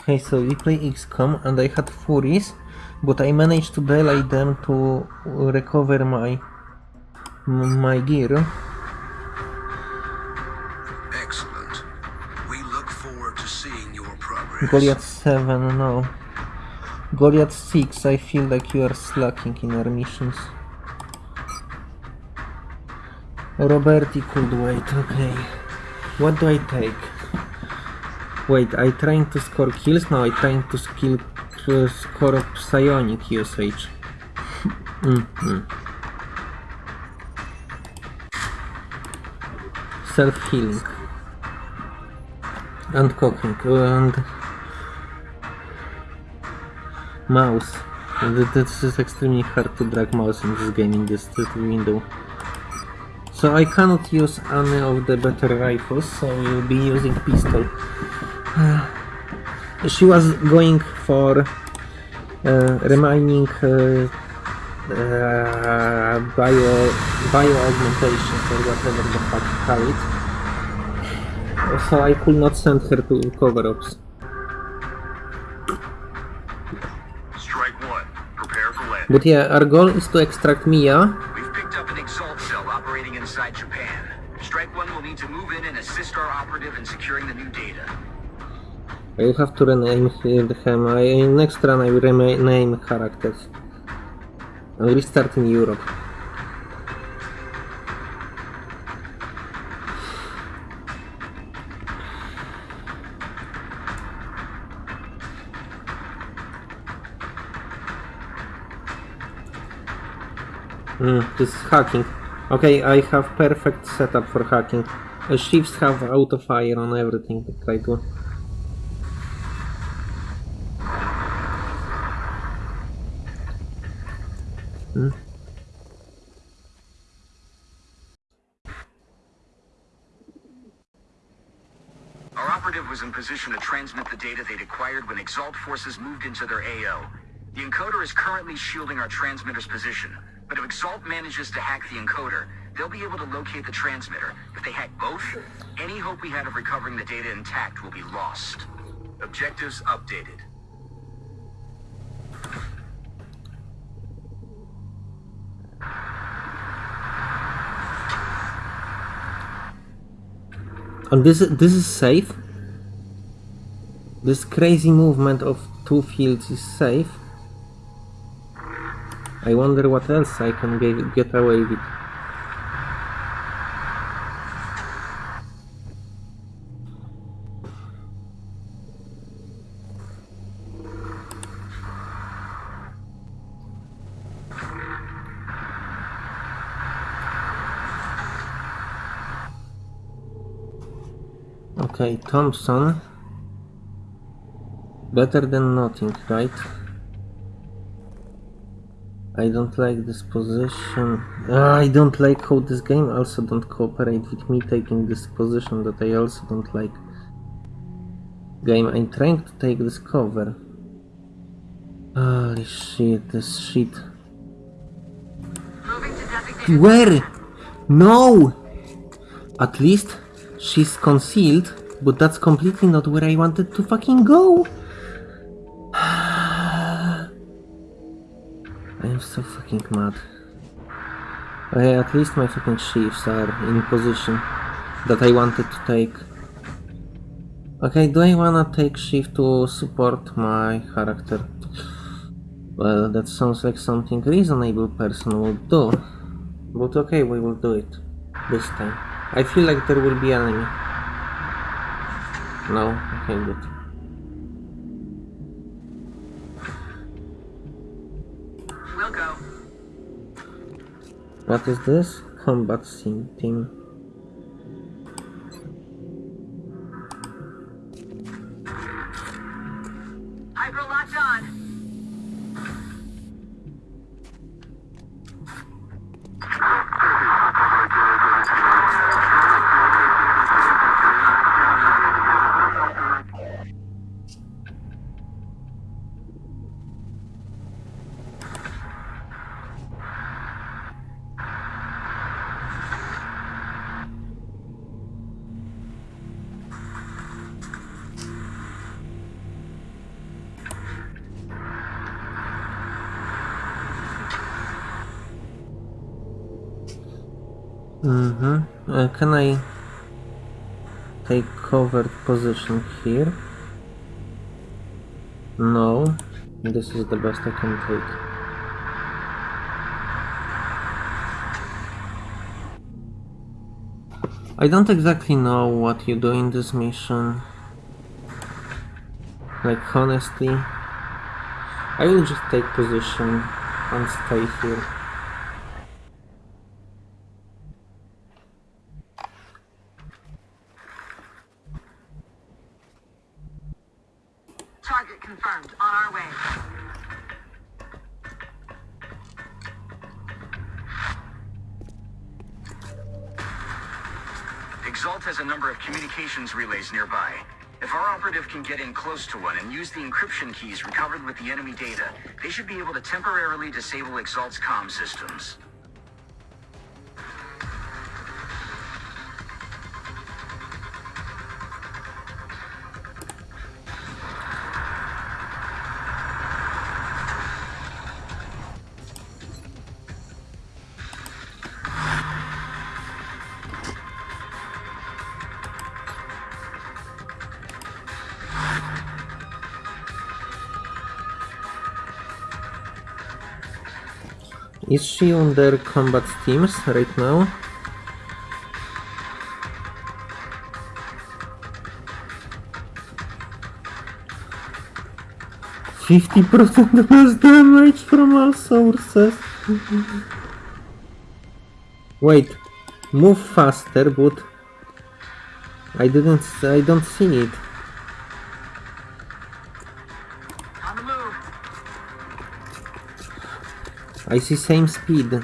Okay, so we play XCOM and I had Furies, but I managed to delay them to recover my my gear. Excellent. We look forward to seeing your progress. Goliath 7, no. Goliath 6, I feel like you are slacking in our missions. Roberti could wait, okay. What do I take? Wait, I trying to score kills? No, I trying to skill to score psionic usage. mm -hmm. Self-healing. And cooking. And... Mouse. This is extremely hard to drag mouse in this game in this window. So I cannot use any of the better rifles, so we'll be using pistol. She was going for uh, remaining uh, uh, bio bio augmentation or whatever the fuck you call it. So I could not send her to cover-ups. Strike one. Prepare for landing. But yeah, our goal is to extract Mia. We've picked up an Exalt cell operating inside Japan. Strike one will need to move in and assist our operative in securing the new data. I have to rename him. I, next run I will rename characters. I will restart in Europe. Mm, this is hacking. Okay, I have perfect setup for hacking. The shivs have auto fire on everything. Try to Hmm? Our operative was in position to transmit the data they'd acquired when Exalt forces moved into their AO. The encoder is currently shielding our transmitter's position, but if Exalt manages to hack the encoder, they'll be able to locate the transmitter. If they hack both, any hope we had of recovering the data intact will be lost. Objectives updated. And this this is safe. This crazy movement of two fields is safe. I wonder what else I can get, get away with. Okay, Thompson. Better than nothing, right? I don't like this position. Ah, I don't like how this game also don't cooperate with me taking this position that I also don't like. Game, I'm trying to take this cover. Holy shit, this shit. Where? No! At least she's concealed, but that's completely not where I wanted to fucking go! I am so fucking mad. Okay, at least my fucking shivs are in position that I wanted to take. Okay, do I wanna take shiv to support my character? Well, that sounds like something a reasonable person would do. But okay, we will do it. This time. I feel like there will be enemy. No? I can't good. We'll go. What is this? Combat scene team. Mm-hmm. Uh, can I take covered position here? No. This is the best I can take. I don't exactly know what you do in this mission. Like, honestly, I will just take position and stay here. Operative can get in close to one and use the encryption keys recovered with the enemy data, they should be able to temporarily disable Exalt's comm systems. Is she on their combat stims right now? Fifty percent less damage from all sources. Wait, move faster, but I didn't. I don't see it. I see same speed.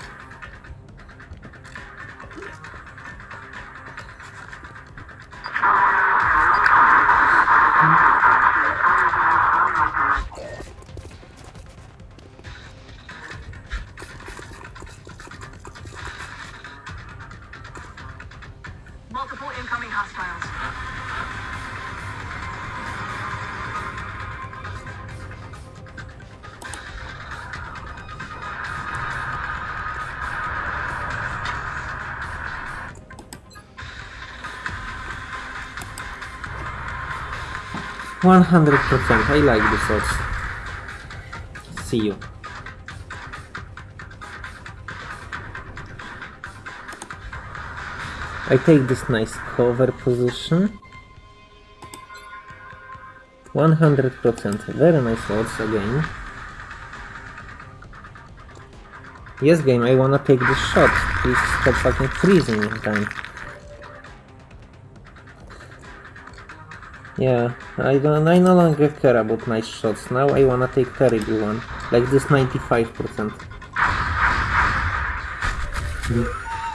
100%, I like this also See you. I take this nice cover position. 100%, very nice odds again. Yes game, I wanna take this shot, please stop fucking freezing time. Yeah, I don't. I no longer care about nice shots. Now I wanna take terrible one, like this 95%.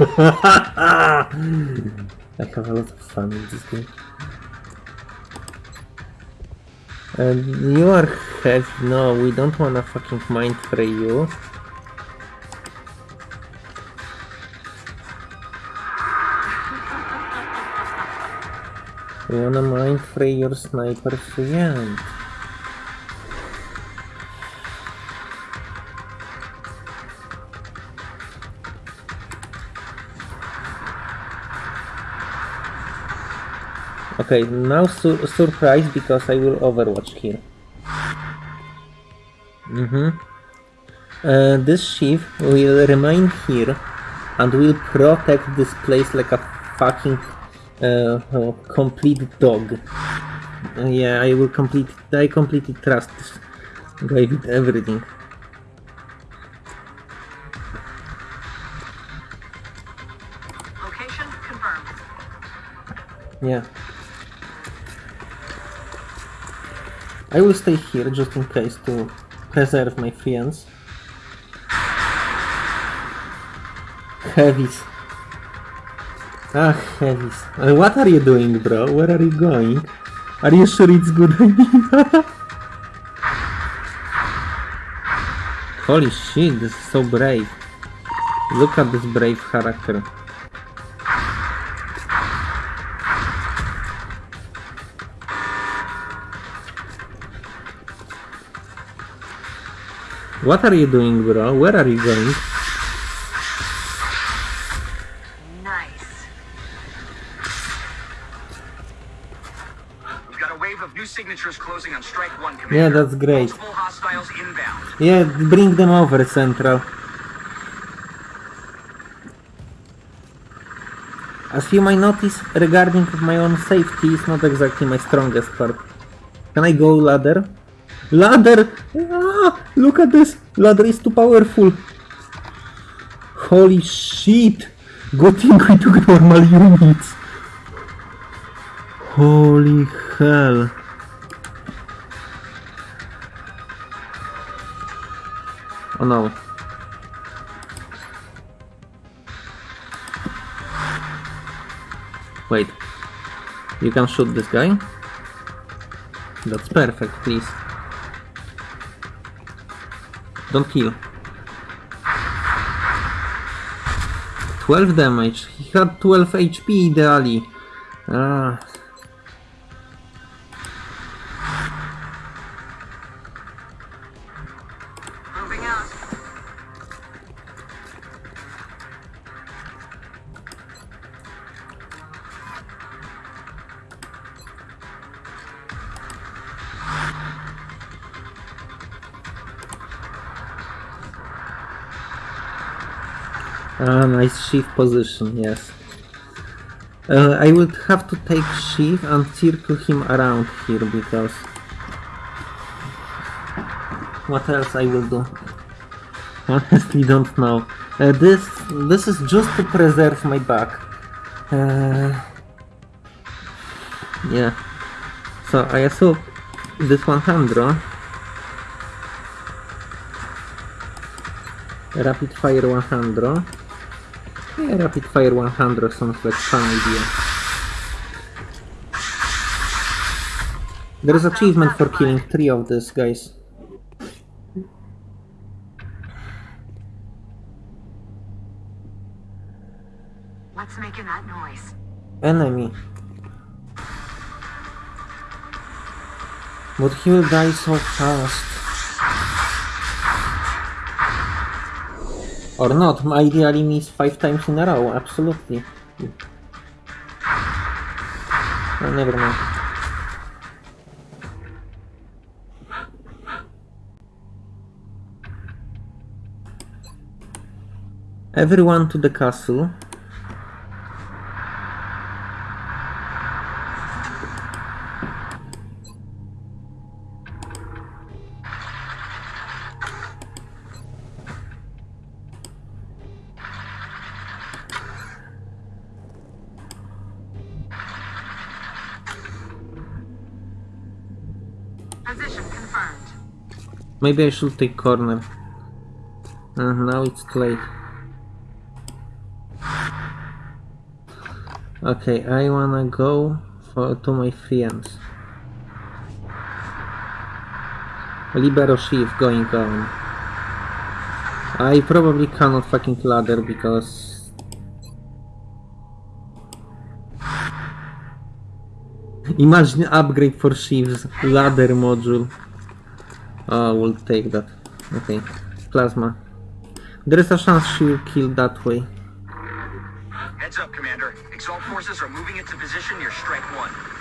I have a lot of fun in this game. And you are heavy. No, we don't wanna fucking mind for you. Wanna mind fray your sniper friend. Okay, now su surprise because I will overwatch here. Mm-hmm. Uh, this shiv will remain here and will protect this place like a fucking uh, uh, complete dog. Yeah, I will complete. I completely trust this guy with everything. Location confirmed. Yeah. I will stay here just in case to preserve my friends. Heavies. Ah, heavies. Uh, what are you doing, bro? Where are you going? Are you sure it's good idea? Holy shit, this is so brave. Look at this brave character. What are you doing, bro? Where are you going? Yeah, that's great. Multiple hostiles inbound. Yeah, bring them over, Central. As you might notice, regarding my own safety is not exactly my strongest part. Can I go ladder? Ladder! Ah, look at this! Ladder is too powerful! Holy shit! Good thing we took normal units! Holy hell! Oh no. Wait. You can shoot this guy? That's perfect, please. Don't kill. 12 damage. He had 12 HP ideally. Ah. Shift position, yes. Uh, I would have to take shiv and circle him around here because... What else I will do? Honestly don't know. Uh, this this is just to preserve my back. Uh, yeah. So I assume this one handle Rapid Fire 100. Yeah, Rapid Fire 100 sounds like fun idea. There is achievement for killing three of these guys. What's making that noise? Enemy. But he will die so fast. Or not, my ideally means five times in a row, absolutely. Oh, never mind. Everyone to the castle. Position confirmed. Maybe I should take corner. Uh, now it's late. Okay, I wanna go for to my friends. Libero shift going on. I probably cannot fucking ladder because Imagine upgrade for shivs ladder module. Oh, we'll take that. Okay. Plasma. There is a chance she will kill that way. Heads up, Commander. Exalt forces are moving into position near Strike 1.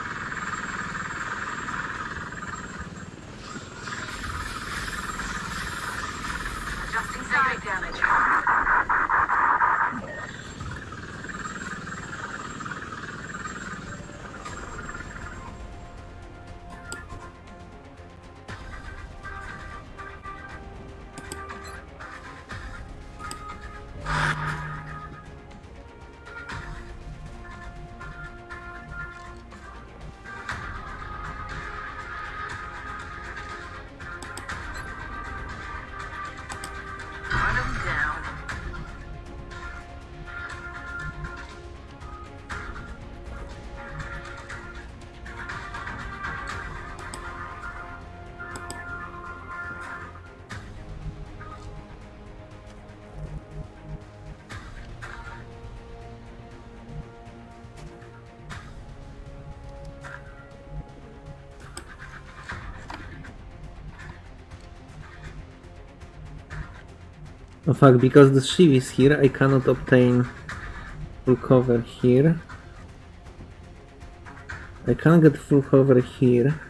Oh, In fact, because the Shiv is here, I cannot obtain full cover here. I can't get full cover here.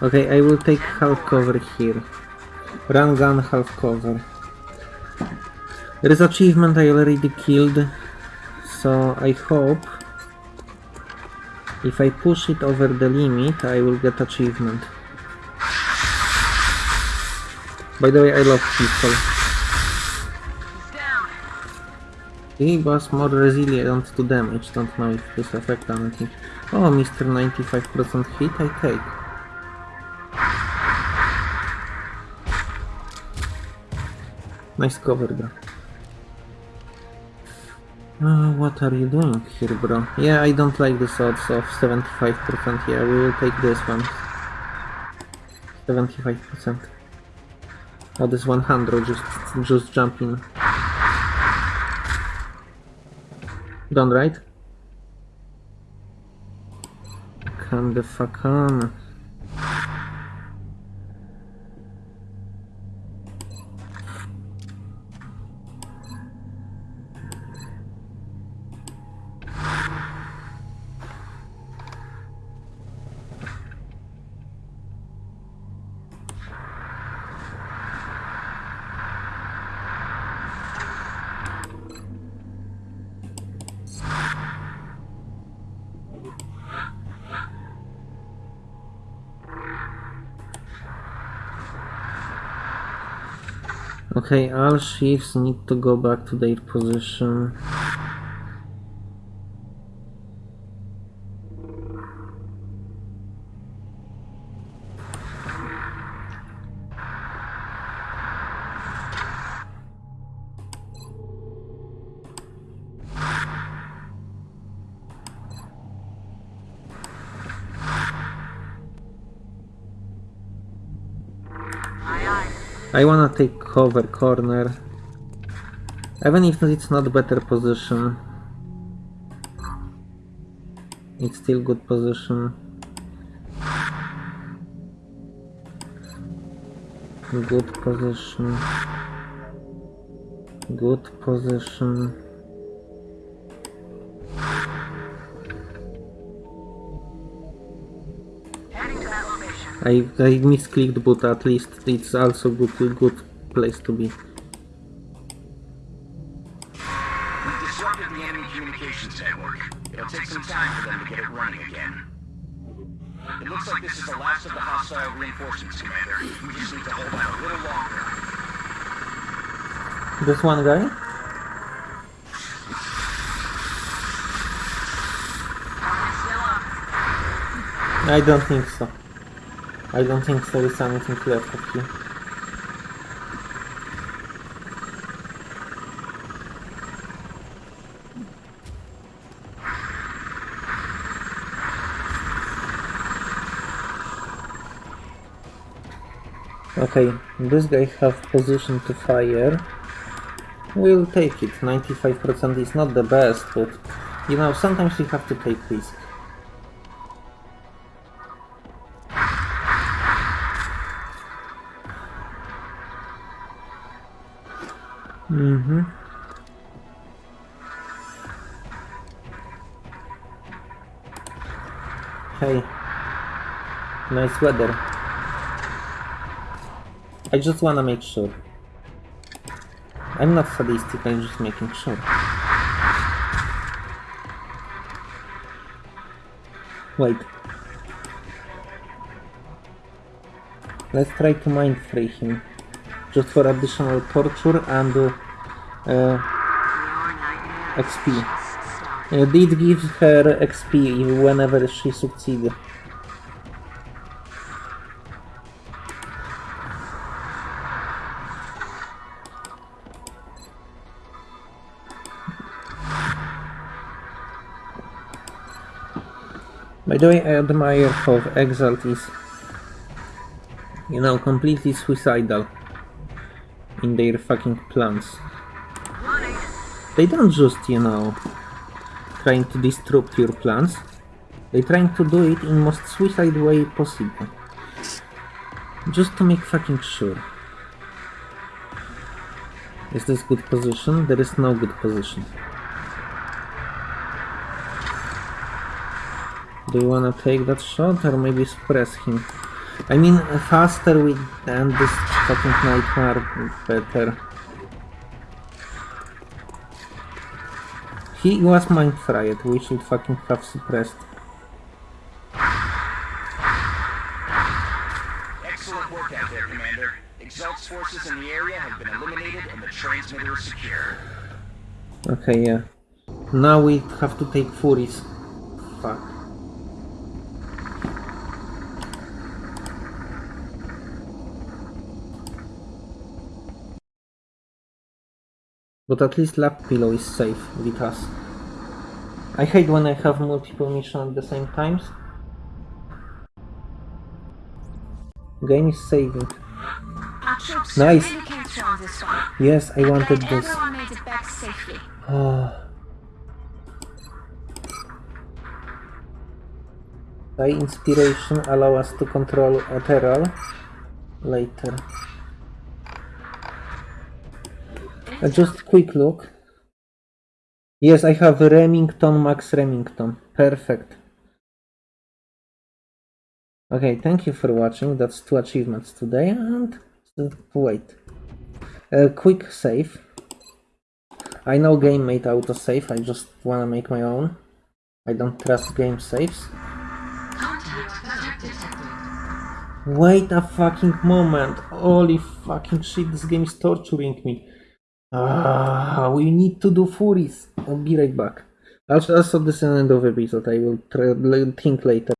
Okay, I will take half cover here. Run gun half cover. There is achievement I already killed, so I hope if I push it over the limit, I will get achievement. By the way, I love people. He was more resilient to damage, don't know if this affect anything. Oh, Mr. 95% hit, I take. Nice cover, bro. Uh, what are you doing here, bro? Yeah, I don't like the odds of 75%. Yeah, we will take this one. 75%. Oh, this 100, just, just jump in. Done, right? Come the fuck on. Okay, all ships need to go back to their position. I wanna take cover corner. Even if it's not better position. It's still good position. Good position. Good position. I, I misclicked but at least it's also good good place to be. Disrupted the communications network. It'll take some time for them to get it running again. It looks like this is the last of the hostile reinforcements, Commander. We just need to hold out a little longer. This one guy? I don't think so. I don't think there is anything left of you. Okay, this guy have position to fire. We'll take it. 95% is not the best, but you know, sometimes you have to take risk. Mm-hmm. Hey. Nice weather. I just wanna make sure. I'm not sadistic, I'm just making sure. Wait. Let's try to mind fray him. Just for additional torture and uh, uh, XP. Uh, did give her XP whenever she succeeds. By the way, I admire how Exalt is, you know, completely suicidal in their fucking plans. They don't just, you know, trying to disrupt your plans. They're trying to do it in most suicide way possible. Just to make fucking sure. Is this good position? There is no good position. Do you wanna take that shot or maybe suppress him? I mean, faster we end this fucking nightmare, better. He was mind fried, we should fucking have suppressed. Excellent work out there, Commander. Exalt's forces in the area have been eliminated and the transmitter is secure. Okay, yeah. Now we have to take Furies. Fuck. But at least Lap Pillow is safe with us. I hate when I have multiple missions at the same times. Game is saving. Nice. Yes, I wanted this. Ah. Oh. By inspiration allow us to control Ethereal later. Uh, just quick look. Yes, I have Remington, Max Remington. Perfect. Okay, thank you for watching. That's two achievements today. And wait, a quick save. I know game made autosave, I just wanna make my own. I don't trust game saves. Wait a fucking moment. Holy fucking shit, this game is torturing me. Ah, we need to do Furies. I'll be right back. Also, also this end of episode. I will try, think later.